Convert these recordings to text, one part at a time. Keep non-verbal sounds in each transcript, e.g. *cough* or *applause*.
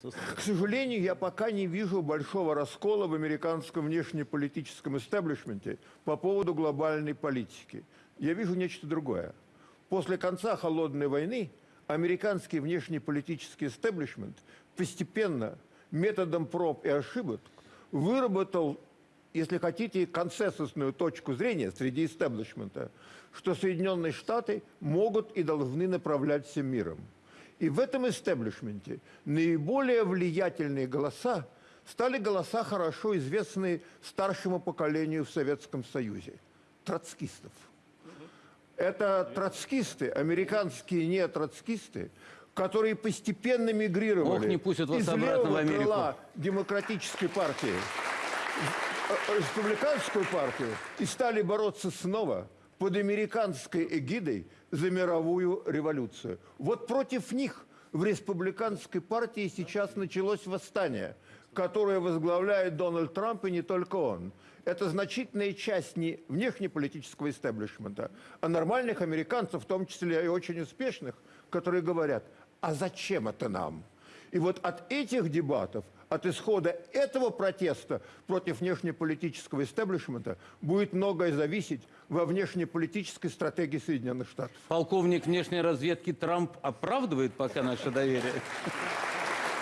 К сожалению, я пока не вижу большого раскола в американском внешнеполитическом истеблишменте по поводу глобальной политики. Я вижу нечто другое. После конца Холодной войны американский внешнеполитический истеблишмент постепенно методом проб и ошибок выработал, если хотите, консенсусную точку зрения среди истеблишмента, что Соединенные Штаты могут и должны направлять всем миром. И в этом истеблишменте наиболее влиятельные голоса стали голоса, хорошо известные старшему поколению в Советском Союзе – троцкистов. Это троцкисты, американские не троцкисты, которые постепенно мигрировали Ох, не пустят вас из обратно в Америку. крыла демократической партии в э, республиканскую партию и стали бороться снова под американской эгидой за мировую революцию. Вот против них в республиканской партии сейчас началось восстание, которое возглавляет Дональд Трамп и не только он. Это значительная часть не внешнеполитического истеблишмента, а нормальных американцев, в том числе и очень успешных, которые говорят, а зачем это нам? И вот от этих дебатов, от исхода этого протеста против внешнеполитического истеблишмента будет многое зависеть во внешнеполитической стратегии Соединенных Штатов. Полковник внешней разведки Трамп оправдывает пока наше доверие.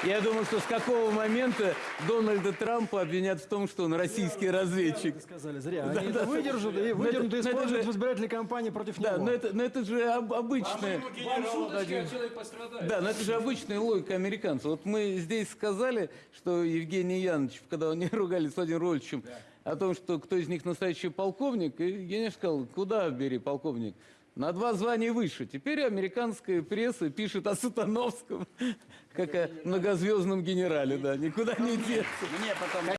Я думаю, что с какого момента Дональда Трампа обвинят в том, что он российский разведчик. Сказали, зря. Они это выдержат и выдернут и используют же- в избирательной кампании против Да, него. но это, но это же об- обычная... шуточки, а человек пострадает. Да, но это же обычная логика американцев. Вот мы здесь сказали, что Евгений Янович, когда они *laughs* ругались с Владимиром Рольевичем, о том, что кто из них настоящий полковник, и Евгений сказал, куда бери полковник? На два звания выше. Теперь американская пресса пишет о Сатановском, *laughs* как о многозвездном генерале, да, никуда не деться. Мне потом